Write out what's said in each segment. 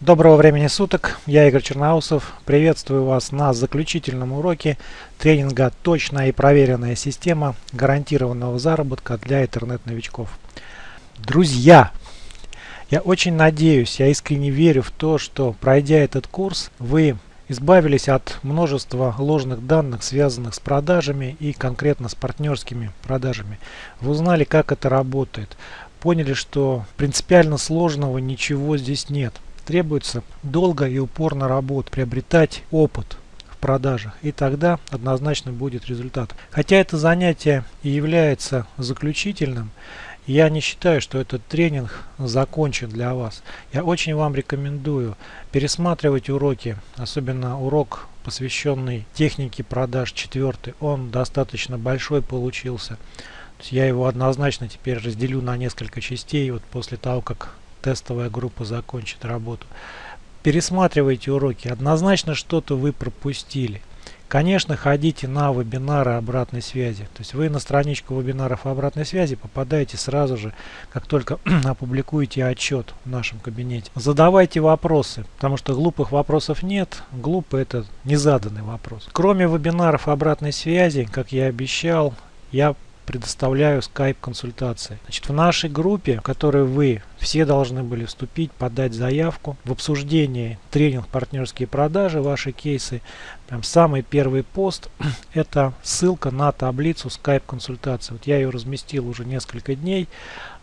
Доброго времени суток, я Игорь Черноусов. Приветствую вас на заключительном уроке тренинга «Точная и проверенная система гарантированного заработка для интернет-новичков». Друзья, я очень надеюсь, я искренне верю в то, что пройдя этот курс, вы избавились от множества ложных данных, связанных с продажами и конкретно с партнерскими продажами. Вы узнали, как это работает, поняли, что принципиально сложного ничего здесь нет – требуется долго и упорно работать, приобретать опыт в продажах, и тогда однозначно будет результат. Хотя это занятие и является заключительным, я не считаю, что этот тренинг закончен для вас. Я очень вам рекомендую пересматривать уроки, особенно урок, посвященный технике продаж четвертый. Он достаточно большой получился. Я его однозначно теперь разделю на несколько частей, вот после того, как тестовая группа закончит работу. Пересматривайте уроки. Однозначно что-то вы пропустили. Конечно, ходите на вебинары обратной связи. То есть вы на страничку вебинаров обратной связи попадаете сразу же, как только опубликуете отчет в нашем кабинете. Задавайте вопросы, потому что глупых вопросов нет. Глупый это незаданный вопрос. Кроме вебинаров обратной связи, как я обещал, я предоставляю Skype консультации. Значит, в нашей группе, в которой вы все должны были вступить, подать заявку в обсуждении тренинг партнерские продажи, ваши кейсы, прям самый первый пост, это ссылка на таблицу Skype консультации. Вот я ее разместил уже несколько дней,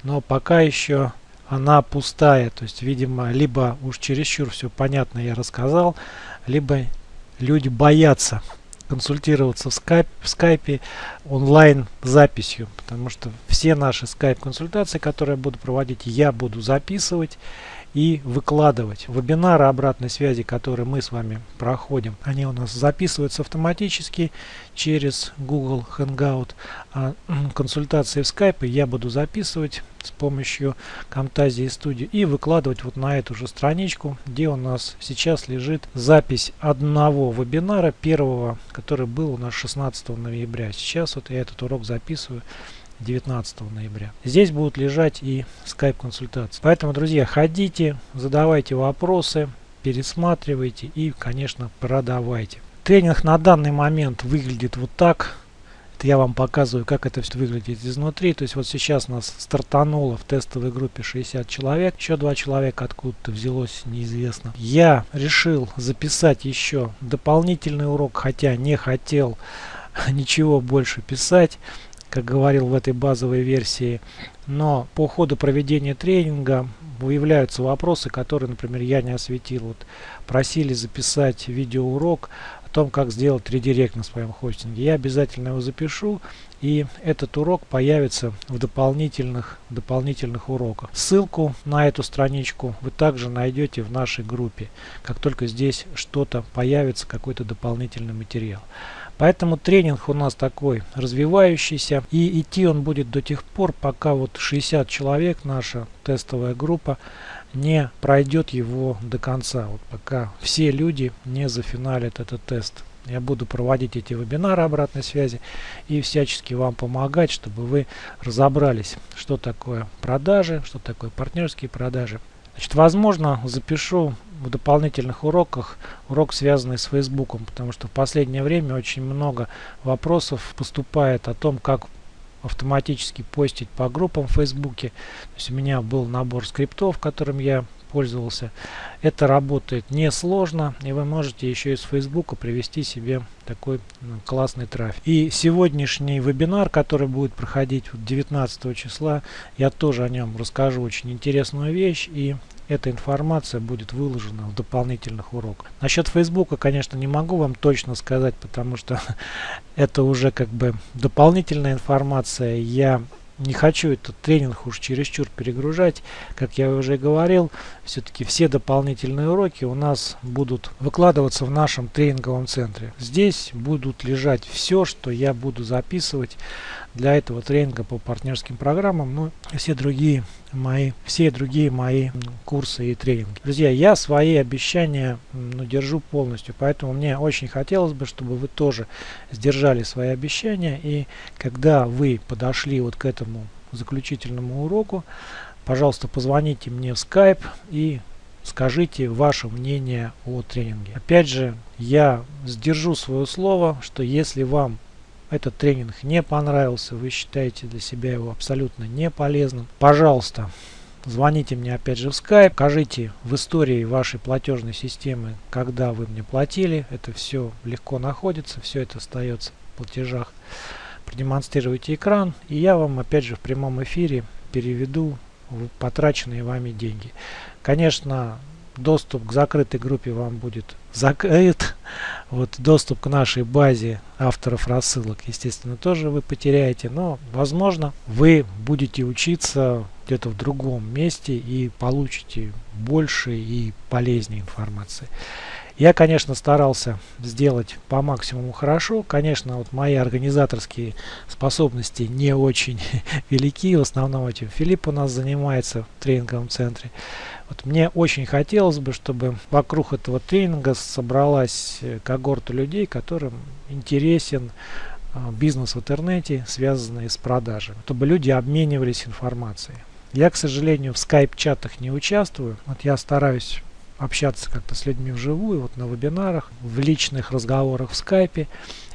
но пока еще она пустая. То есть, видимо, либо уж чересчур все понятно я рассказал, либо люди боятся консультироваться в, скайп, в скайпе онлайн записью, потому что все наши скайп консультации, которые я буду проводить, я буду записывать и выкладывать. Вебинары обратной связи, которые мы с вами проходим, они у нас записываются автоматически через Google Hangout. А консультации в Skype я буду записывать с помощью Camtasia Studio и выкладывать вот на эту же страничку, где у нас сейчас лежит запись одного вебинара, первого, который был у нас 16 ноября. Сейчас вот я этот урок записываю 19 ноября. Здесь будут лежать и скайп-консультации. Поэтому, друзья, ходите, задавайте вопросы, пересматривайте и, конечно, продавайте. Тренинг на данный момент выглядит вот так. Это я вам показываю, как это все выглядит изнутри. То есть вот сейчас нас стартануло в тестовой группе 60 человек. Еще два человека откуда-то взялось, неизвестно. Я решил записать еще дополнительный урок, хотя не хотел ничего больше писать как говорил в этой базовой версии. Но по ходу проведения тренинга выявляются вопросы, которые, например, я не осветил. Вот просили записать видеоурок о том, как сделать редирект на своем хостинге. Я обязательно его запишу, и этот урок появится в дополнительных, дополнительных уроках. Ссылку на эту страничку вы также найдете в нашей группе, как только здесь что-то появится, какой-то дополнительный материал. Поэтому тренинг у нас такой развивающийся. И идти он будет до тех пор, пока вот 60 человек, наша тестовая группа, не пройдет его до конца. Вот пока все люди не зафиналят этот тест. Я буду проводить эти вебинары обратной связи и всячески вам помогать, чтобы вы разобрались, что такое продажи, что такое партнерские продажи. Значит, возможно, запишу в дополнительных уроках урок, связанный с Фейсбуком, потому что в последнее время очень много вопросов поступает о том, как автоматически постить по группам в Фейсбуке. То есть у меня был набор скриптов, которым я пользовался. Это работает несложно, и вы можете еще из Фейсбука привести себе такой ну, классный трафик. И сегодняшний вебинар, который будет проходить 19 числа, я тоже о нем расскажу очень интересную вещь, и эта информация будет выложена в дополнительных уроках. Насчет Фейсбука, конечно, не могу вам точно сказать, потому что это уже как бы дополнительная информация. Я не хочу этот тренинг уж чересчур перегружать. Как я уже говорил, все-таки все дополнительные уроки у нас будут выкладываться в нашем тренинговом центре. Здесь будут лежать все, что я буду записывать для этого тренинга по партнерским программам, ну все другие мои, все другие мои курсы и тренинги. Друзья, я свои обещания ну, держу полностью, поэтому мне очень хотелось бы, чтобы вы тоже сдержали свои обещания и когда вы подошли вот к этому заключительному уроку, пожалуйста, позвоните мне в Skype и скажите ваше мнение о тренинге. Опять же, я сдержу свое слово, что если вам этот тренинг не понравился, вы считаете для себя его абсолютно не полезным, пожалуйста, звоните мне опять же в Skype, покажите в истории вашей платежной системы, когда вы мне платили, это все легко находится, все это остается в платежах. Продемонстрируйте экран, и я вам опять же в прямом эфире переведу потраченные вами деньги. Конечно, доступ к закрытой группе вам будет закрыт. Вот доступ к нашей базе авторов рассылок, естественно, тоже вы потеряете. Но, возможно, вы будете учиться где-то в другом месте и получите больше и полезнее информации. Я, конечно, старался сделать по максимуму хорошо. Конечно, вот мои организаторские способности не очень велики. В основном этим Филипп у нас занимается в тренинговом центре. Вот мне очень хотелось бы, чтобы вокруг этого тренинга собралась э, когорта людей, которым интересен э, бизнес в интернете, связанный с продажами. Чтобы люди обменивались информацией. Я, к сожалению, в скайп-чатах не участвую. Вот я стараюсь общаться как-то с людьми вживую, вот на вебинарах, в личных разговорах в скайпе.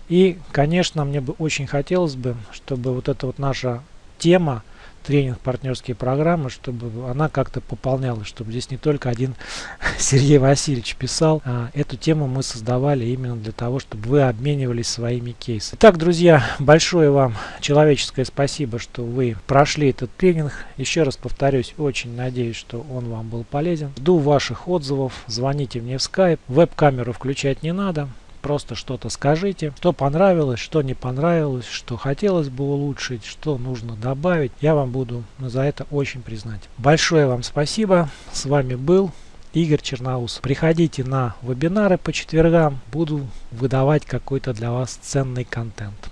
И, конечно, мне бы очень хотелось бы, чтобы вот эта вот наша тема тренинг партнерские программы, чтобы она как-то пополнялась, чтобы здесь не только один Сергей Васильевич писал. А эту тему мы создавали именно для того, чтобы вы обменивались своими кейсами. Итак, друзья, большое вам человеческое спасибо, что вы прошли этот тренинг. Еще раз повторюсь, очень надеюсь, что он вам был полезен. Жду ваших отзывов, звоните мне в Skype. Веб-камеру включать не надо. Просто что-то скажите, что понравилось, что не понравилось, что хотелось бы улучшить, что нужно добавить. Я вам буду за это очень признать. Большое вам спасибо. С вами был Игорь Черноус. Приходите на вебинары по четвергам. Буду выдавать какой-то для вас ценный контент.